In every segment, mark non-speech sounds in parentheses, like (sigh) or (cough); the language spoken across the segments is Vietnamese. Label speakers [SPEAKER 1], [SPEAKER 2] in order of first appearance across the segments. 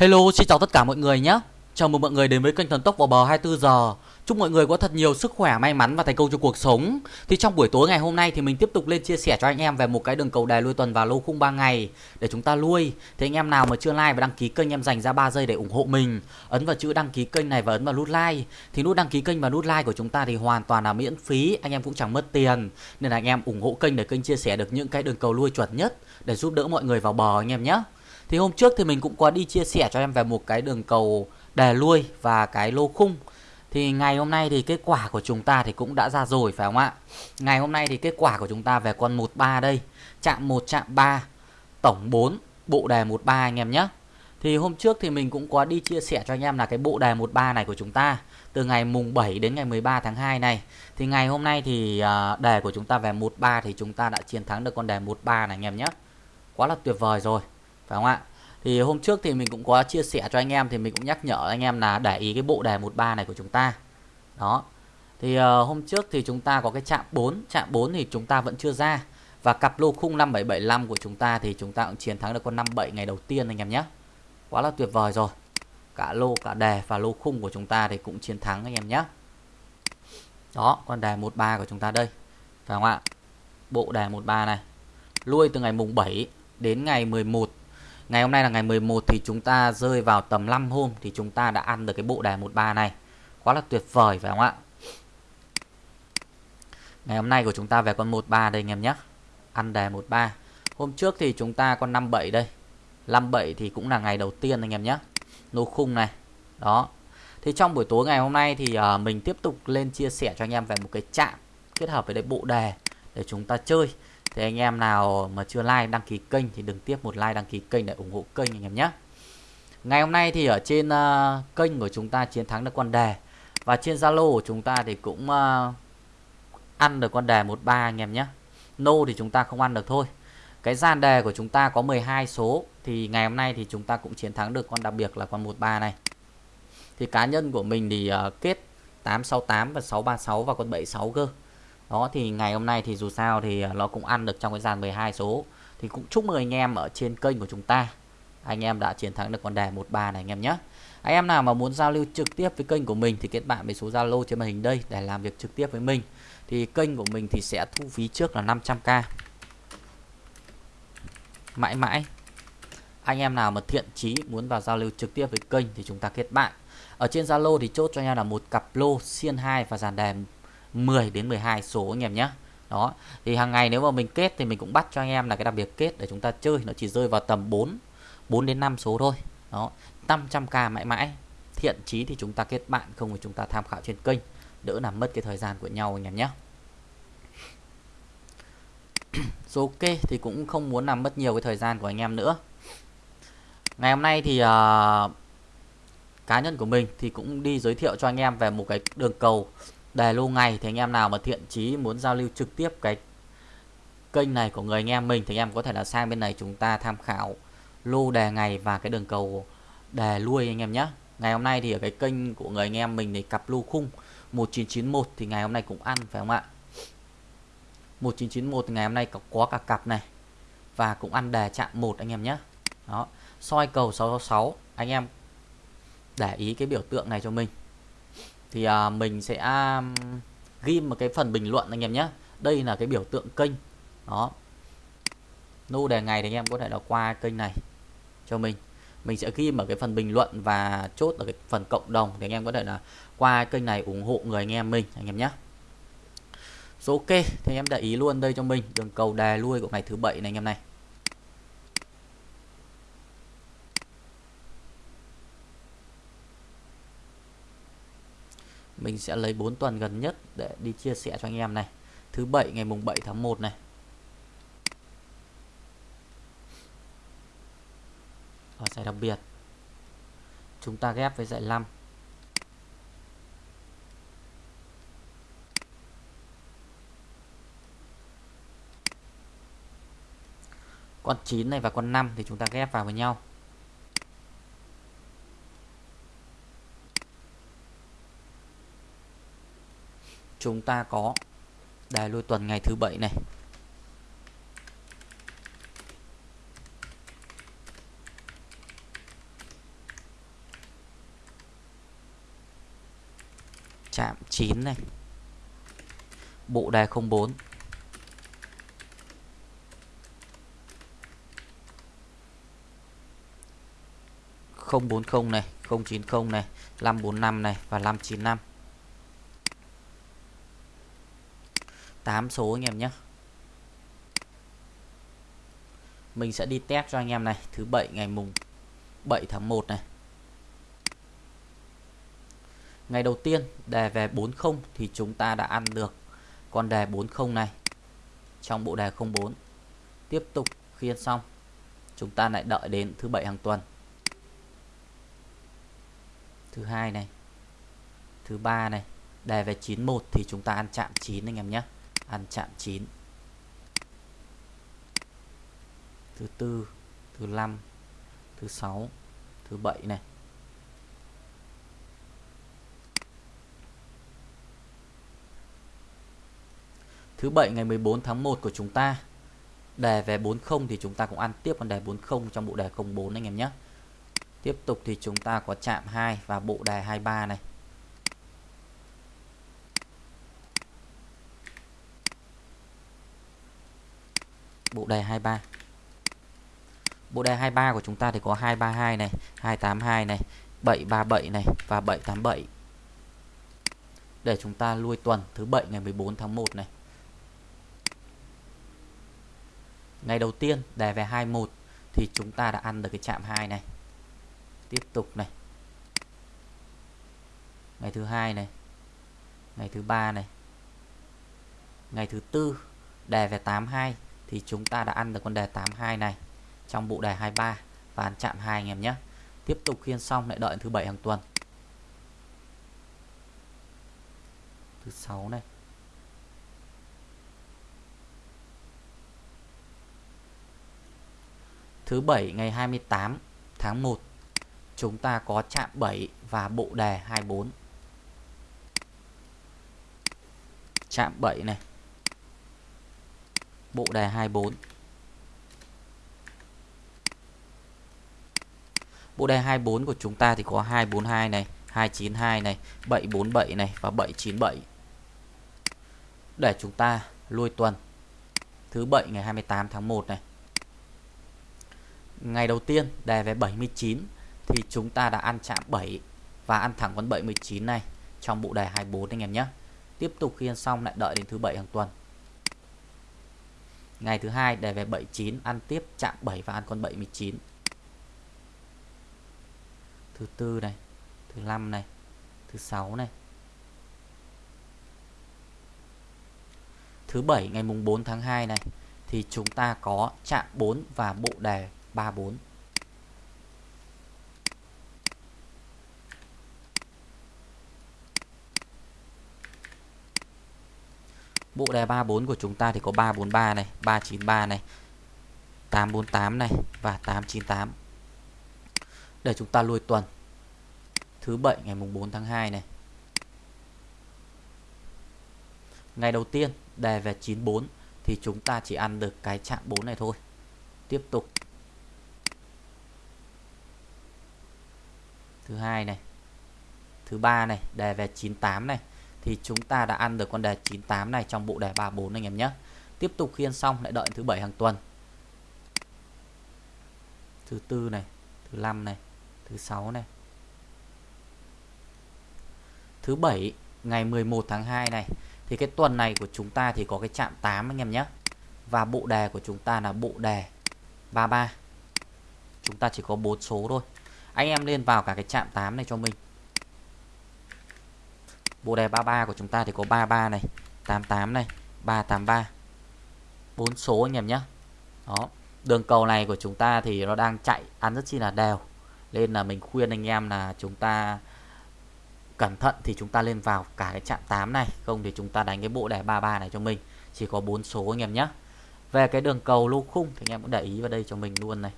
[SPEAKER 1] Hello, xin chào tất cả mọi người nhé. Chào mừng mọi người đến với kênh Thần Tốc vào bờ 24 giờ. Chúc mọi người có thật nhiều sức khỏe, may mắn và thành công trong cuộc sống. Thì trong buổi tối ngày hôm nay thì mình tiếp tục lên chia sẻ cho anh em về một cái đường cầu đài lui tuần và lô khung 3 ngày để chúng ta lui. Thì anh em nào mà chưa like và đăng ký kênh em dành ra 3 giây để ủng hộ mình. Ấn vào chữ đăng ký kênh này và ấn vào nút like. Thì nút đăng ký kênh và nút like của chúng ta thì hoàn toàn là miễn phí, anh em cũng chẳng mất tiền. Nên là anh em ủng hộ kênh để kênh chia sẻ được những cái đường cầu lui chuẩn nhất để giúp đỡ mọi người vào bờ anh em nhé. Thì hôm trước thì mình cũng có đi chia sẻ cho em về một cái đường cầu đề lui và cái lô khung. Thì ngày hôm nay thì kết quả của chúng ta thì cũng đã ra rồi phải không ạ? Ngày hôm nay thì kết quả của chúng ta về con 13 đây. Chạm 1 chạm 3, tổng 4, bộ đề 13 anh em nhé. Thì hôm trước thì mình cũng có đi chia sẻ cho anh em là cái bộ đề 13 này của chúng ta từ ngày mùng 7 đến ngày 13 tháng 2 này. Thì ngày hôm nay thì à, đề của chúng ta về 13 thì chúng ta đã chiến thắng được con đề 13 này anh em nhé. Quá là tuyệt vời rồi phải không ạ thì hôm trước thì mình cũng có chia sẻ cho anh em thì mình cũng nhắc nhở anh em là để ý cái bộ đề 13 này của chúng ta. Đó. Thì uh, hôm trước thì chúng ta có cái chạm 4 chạm 4 thì chúng ta vẫn chưa ra. Và cặp lô khung 5775 của chúng ta thì chúng ta cũng chiến thắng được con 57 ngày đầu tiên anh em nhé. Quá là tuyệt vời rồi. Cả lô cả đề và lô khung của chúng ta thì cũng chiến thắng anh em nhé. Đó con đề 13 của chúng ta đây. Phải không ạ? Bộ đề 13 này. Lui từ ngày mùng 7 đến ngày 11 Ngày hôm nay là ngày 11 thì chúng ta rơi vào tầm 5 hôm thì chúng ta đã ăn được cái bộ đề 13 này. Quá là tuyệt vời phải không ạ? Ngày hôm nay của chúng ta về con 13 đây anh em nhé. Ăn đề 13. Hôm trước thì chúng ta con 57 đây. 57 thì cũng là ngày đầu tiên anh em nhé. Nô khung này. Đó. Thì trong buổi tối ngày hôm nay thì uh, mình tiếp tục lên chia sẻ cho anh em về một cái chạm kết hợp với cái bộ đề để chúng ta chơi. Thì anh em nào mà chưa like đăng ký kênh thì đừng tiếp một like đăng ký kênh để ủng hộ kênh anh em nhé. Ngày hôm nay thì ở trên uh, kênh của chúng ta chiến thắng được con đề và trên Zalo của chúng ta thì cũng uh, ăn được con đề 13 anh em nhé. Nô thì chúng ta không ăn được thôi. Cái gian đề của chúng ta có 12 số thì ngày hôm nay thì chúng ta cũng chiến thắng được con đặc biệt là con 13 này. Thì cá nhân của mình thì uh, kết 868 và 636 và con 76 cơ đó, thì ngày hôm nay thì dù sao thì à, nó cũng ăn được trong cái dàn 12 số. Thì cũng chúc mừng anh em ở trên kênh của chúng ta. Anh em đã chiến thắng được con đề 13 này anh em nhé. Anh em nào mà muốn giao lưu trực tiếp với kênh của mình thì kết bạn với số Zalo trên màn hình đây để làm việc trực tiếp với mình. Thì kênh của mình thì sẽ thu phí trước là 500k mãi mãi, anh em nào mà thiện chí muốn vào giao lưu trực tiếp với kênh thì chúng ta kết bạn. Ở trên Zalo thì chốt cho anh em là một cặp lô xiên 2 và dàn đề 10 đến 12 số anh em nhé. Đó thì hàng ngày nếu mà mình kết thì mình cũng bắt cho anh em là cái đặc biệt kết để chúng ta chơi nó chỉ rơi vào tầm 4 4 đến 5 số thôi. Đó 500k mãi mãi. Thiện chí thì chúng ta kết bạn không thì chúng ta tham khảo trên kênh. Đỡ làm mất cái thời gian của nhau anh em nhé. (coughs) Số ok thì cũng không muốn làm mất nhiều cái thời gian của anh em nữa. Ngày hôm nay thì uh, cá nhân của mình thì cũng đi giới thiệu cho anh em về một cái đường cầu đề lâu ngày thì anh em nào mà thiện chí muốn giao lưu trực tiếp cái kênh này của người anh em mình thì anh em có thể là sang bên này chúng ta tham khảo lô đề ngày và cái đường cầu đề lui anh em nhé. Ngày hôm nay thì ở cái kênh của người anh em mình thì cặp lô khung 1991 thì ngày hôm nay cũng ăn phải không ạ? 1991 thì ngày hôm nay có, có cả cặp này và cũng ăn đề chạm một anh em nhé. Đó soi cầu 666 anh em để ý cái biểu tượng này cho mình thì à, mình sẽ um, ghi một cái phần bình luận anh em nhé. Đây là cái biểu tượng kênh. Đó. Nô đề ngày thì anh em có thể là qua kênh này cho mình. Mình sẽ ghi ở cái phần bình luận và chốt ở cái phần cộng đồng thì anh em có thể là qua kênh này ủng hộ người anh em mình anh em nhé. Số ok thì anh em để ý luôn đây cho mình. Đường cầu đà lui của ngày thứ bảy này anh em này. Mình sẽ lấy 4 tuần gần nhất để đi chia sẻ cho anh em này. Thứ bảy, ngày mùng 7 tháng 1 này. Ở giải đặc biệt. Chúng ta ghép với giải 5 con 9 này và con 5 thì chúng ta ghép vào với nhau. chúng ta có đài lôi tuần ngày thứ bảy này. Chạm 9 này. Bộ đài 04 040 này 090 này 545 này và 595 8 số anh em nhé. Mình sẽ đi test cho anh em này. Thứ bảy ngày mùng 7 tháng 1 này. Ngày đầu tiên, đề về 40 thì chúng ta đã ăn được con đề 40 này trong bộ đề 04 tiếp tục khiên xong, chúng ta lại đợi đến thứ bảy hàng tuần. Thứ hai này, thứ ba này, đề về 91 thì chúng ta ăn chạm 9 anh em nhé ăn chạm chín. Thứ tư, thứ năm, thứ sáu, thứ bảy này. Thứ bảy ngày 14 tháng 1 của chúng ta. Đề về 40 thì chúng ta cũng ăn tiếp con đề 40 trong bộ đề 04 anh em nhé. Tiếp tục thì chúng ta có chạm 2 và bộ đề 23 này. Bộ đề 23 bộ đề 23 của chúng ta thì có 232 này 282 này 737 này và 787 để chúng ta lui tuần thứ bảy ngày 14 tháng 1 này. Ngày đầu tiên, đề về 21 thì chúng ta đã ăn được cái chạm 2 này. Tiếp tục này. Ngày thứ hai này. Ngày thứ ba này. Ngày thứ tư, đề về 82 thì chúng ta đã ăn được con đề 82 này trong bộ đề 23 và ăn chạm 2 anh em nhé. Tiếp tục khiên xong lại đợi thứ bảy hàng tuần. Thứ sáu này. Thứ bảy ngày 28 tháng 1 chúng ta có chạm 7 và bộ đề 24 chạm 7 này bộ đề 24 bộ đề 24 của chúng ta thì có 242 này 292 này 747 này và 797 để chúng ta lui tuần. Thứ bảy ngày 28 tháng 1 này. Ngày đầu tiên đề về 79 thì chúng ta đã ăn chạm 7 và ăn thẳng con 79 này trong bộ đề 24 anh em nhé. Tiếp tục khi ăn xong lại đợi đến thứ bảy hàng tuần ngày thứ hai đề về 79 ăn tiếp chạm 7 và ăn con 79 thứ tư này, thứ năm này, thứ sáu này. Thứ bảy, ngày mùng 4 tháng 2 này, thì chúng ta có chạm 4 và bộ đề 34 Bộ đề 34 của chúng ta thì có 343 này, 393 này, 848 này và 898. Để chúng ta lui tuần thứ bảy ngày mùng 4 tháng 2 này. Ngày đầu tiên đề về 94 thì chúng ta chỉ ăn được cái chạm 4 này thôi. Tiếp tục. Thứ hai này. Thứ ba này, đề về 98 này thì chúng ta đã ăn được con đề 98 này trong bộ đề 34 anh em nhé. Tiếp tục khiên xong lại đợi thứ bảy hàng tuần. Thứ tư này, thứ năm này, thứ sáu này. Thứ bảy ngày 11 tháng 2 này thì cái tuần này của chúng ta thì có cái chạm 8 anh em nhé. Và bộ đề của chúng ta là bộ đề 33. Chúng ta chỉ có 4 số thôi. Anh em lên vào cả cái chạm 8 này cho mình. Bộ đề 33 của chúng ta thì có 33 này, 88 này, 383. 4 số anh em nhé. Đó. Đường cầu này của chúng ta thì nó đang chạy ăn rất chi là đều. Nên là mình khuyên anh em là chúng ta cẩn thận thì chúng ta lên vào cả cái chạm 8 này, không thì chúng ta đánh cái bộ đề 33 này cho mình. Chỉ có bốn số anh em nhé. Về cái đường cầu lô khung thì anh em cũng để ý vào đây cho mình luôn này.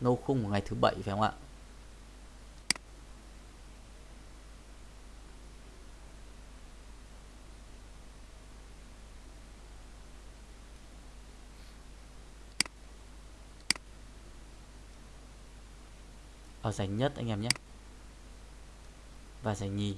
[SPEAKER 1] Lô khung của ngày thứ bảy phải không ạ? Giành nhất anh em nhé. Và giành nhì.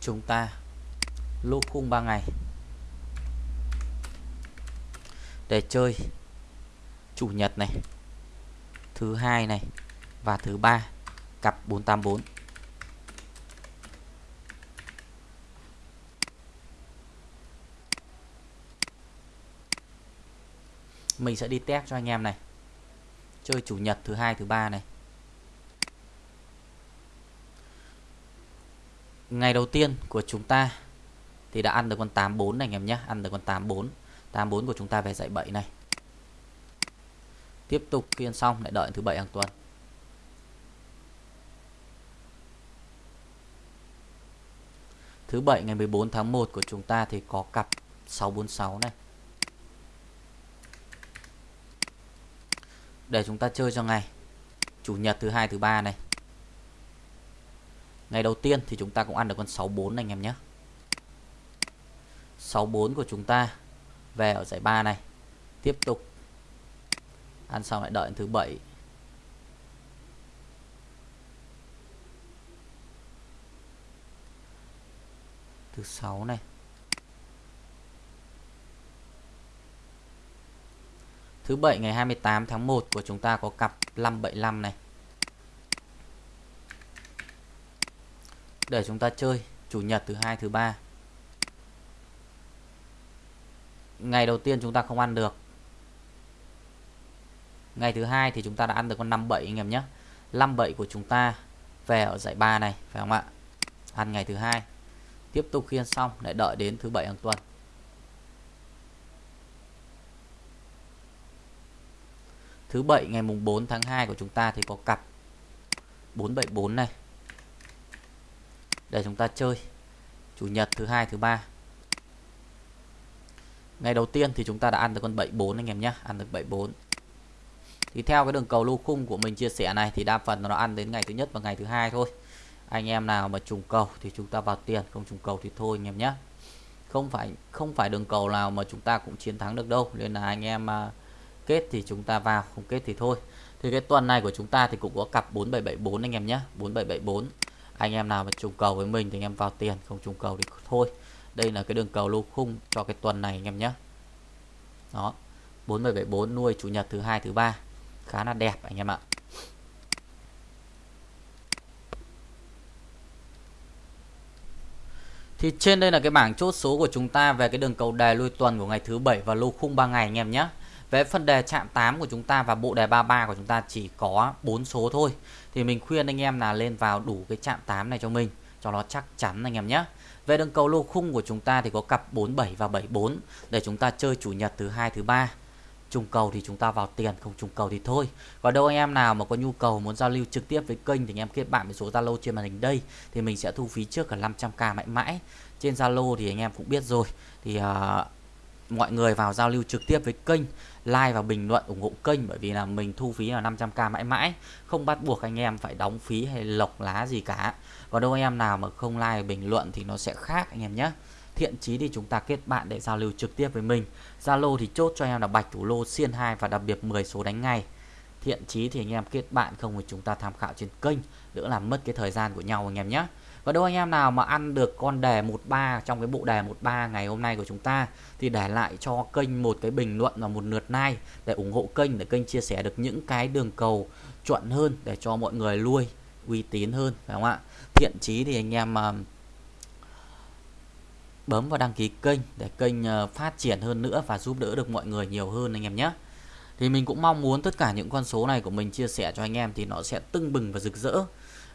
[SPEAKER 1] Chúng ta lô khung 3 ngày. Để chơi chủ nhật này, thứ hai này và thứ ba, cặp 484 mình sẽ đi test cho anh em này. Chơi chủ nhật thứ hai, thứ ba này. Ngày đầu tiên của chúng ta thì đã ăn được con 84 này anh em nhé. Ăn được con 84 84 của chúng ta về dạy 7 này. Tiếp tục phiên xong, lại đợi thứ bảy hàng tuần. Thứ bảy ngày 14 tháng 1 của chúng ta thì có cặp 646 này. Để chúng ta chơi cho ngày chủ nhật thứ hai, thứ ba này. Ngày đầu tiên thì chúng ta cũng ăn được con 64 này anh em nhé. 64 của chúng ta về ở giải 3 này. Tiếp tục. Ăn xong lại đợi thứ bảy. Thứ sáu này. Thứ bảy ngày 28 tháng 1 của chúng ta có cặp 575 này. Để chúng ta chơi, chủ nhật, thứ hai, thứ ba. Ngày đầu tiên chúng ta không ăn được. Ngày thứ hai thì chúng ta đã ăn được con 57 anh em nhé. 57 của chúng ta về ở giải 3 này, phải không ạ? Ăn ngày thứ hai. Tiếp tục khiên xong, lại đợi đến thứ bảy hàng tuần. Thứ bảy ngày mùng 4 tháng 2 của chúng ta thì có cặp 474 này. Để chúng ta chơi. Chủ nhật thứ hai thứ ba. Ngày đầu tiên thì chúng ta đã ăn được con 74 anh em nhé, ăn được 74. Thì theo cái đường cầu lô khung của mình chia sẻ này thì đa phần nó ăn đến ngày thứ nhất và ngày thứ hai thôi. Anh em nào mà trùng cầu thì chúng ta vào tiền, không trùng cầu thì thôi anh em nhé. Không phải không phải đường cầu nào mà chúng ta cũng chiến thắng được đâu, nên là anh em à, kết thì chúng ta vào, không kết thì thôi. Thì cái tuần này của chúng ta thì cũng có cặp 4774 anh em nhé. 4774 anh em nào mà trùng cầu với mình thì anh em vào tiền, không trùng cầu thì thôi. Đây là cái đường cầu lô khung cho cái tuần này anh em nhé. Đó 4774 nuôi chủ nhật thứ hai, thứ ba. Khá là đẹp anh em ạ. Thì trên đây là cái bảng chốt số của chúng ta về cái đường cầu đề lui tuần của ngày thứ bảy và lô khung 3 ngày anh em nhé. Về phần đề chạm 8 của chúng ta và bộ đề 33 của chúng ta chỉ có 4 số thôi. Thì mình khuyên anh em là lên vào đủ cái chạm 8 này cho mình cho nó chắc chắn anh em nhé. Về đường cầu lô khung của chúng ta thì có cặp 47 và 74 để chúng ta chơi chủ nhật thứ hai thứ ba. Trùng cầu thì chúng ta vào tiền, không trùng cầu thì thôi. Còn đâu anh em nào mà có nhu cầu muốn giao lưu trực tiếp với kênh thì anh em kết bạn với số Zalo trên màn hình đây thì mình sẽ thu phí trước cả 500k mãi mãi. Trên Zalo thì anh em cũng biết rồi. Thì uh, mọi người vào giao lưu trực tiếp với kênh like và bình luận, ủng hộ kênh, bởi vì là mình thu phí là 500k mãi mãi. Không bắt buộc anh em phải đóng phí hay lọc lá gì cả. Còn đâu anh em nào mà không like, bình luận thì nó sẽ khác anh em nhé. Thiện chí thì chúng ta kết bạn để giao lưu trực tiếp với mình. Zalo thì chốt cho em là bạch thủ lô xiên 2 và đặc biệt 10 số đánh ngay. Thiện chí thì anh em kết bạn không thì chúng ta tham khảo trên kênh, đỡ làm mất cái thời gian của nhau anh em nhé và đâu anh em nào mà ăn được con đề 13 trong cái bộ đề 13 ngày hôm nay của chúng ta thì để lại cho kênh một cái bình luận và một lượt like để ủng hộ kênh để kênh chia sẻ được những cái đường cầu chuẩn hơn để cho mọi người nuôi uy tín hơn phải không ạ? Thiện chí thì anh em uh, bấm vào đăng ký kênh để kênh uh, phát triển hơn nữa và giúp đỡ được mọi người nhiều hơn anh em nhé. Thì mình cũng mong muốn tất cả những con số này của mình chia sẻ cho anh em thì nó sẽ tưng bừng và rực rỡ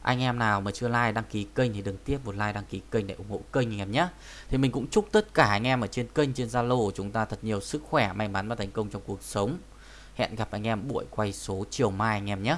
[SPEAKER 1] anh em nào mà chưa like, đăng ký kênh thì đừng tiếp một like, đăng ký kênh để ủng hộ kênh anh em nhé. Thì mình cũng chúc tất cả anh em ở trên kênh, trên Zalo của chúng ta thật nhiều sức khỏe, may mắn và thành công trong cuộc sống. Hẹn gặp anh em buổi quay số chiều mai anh em nhé.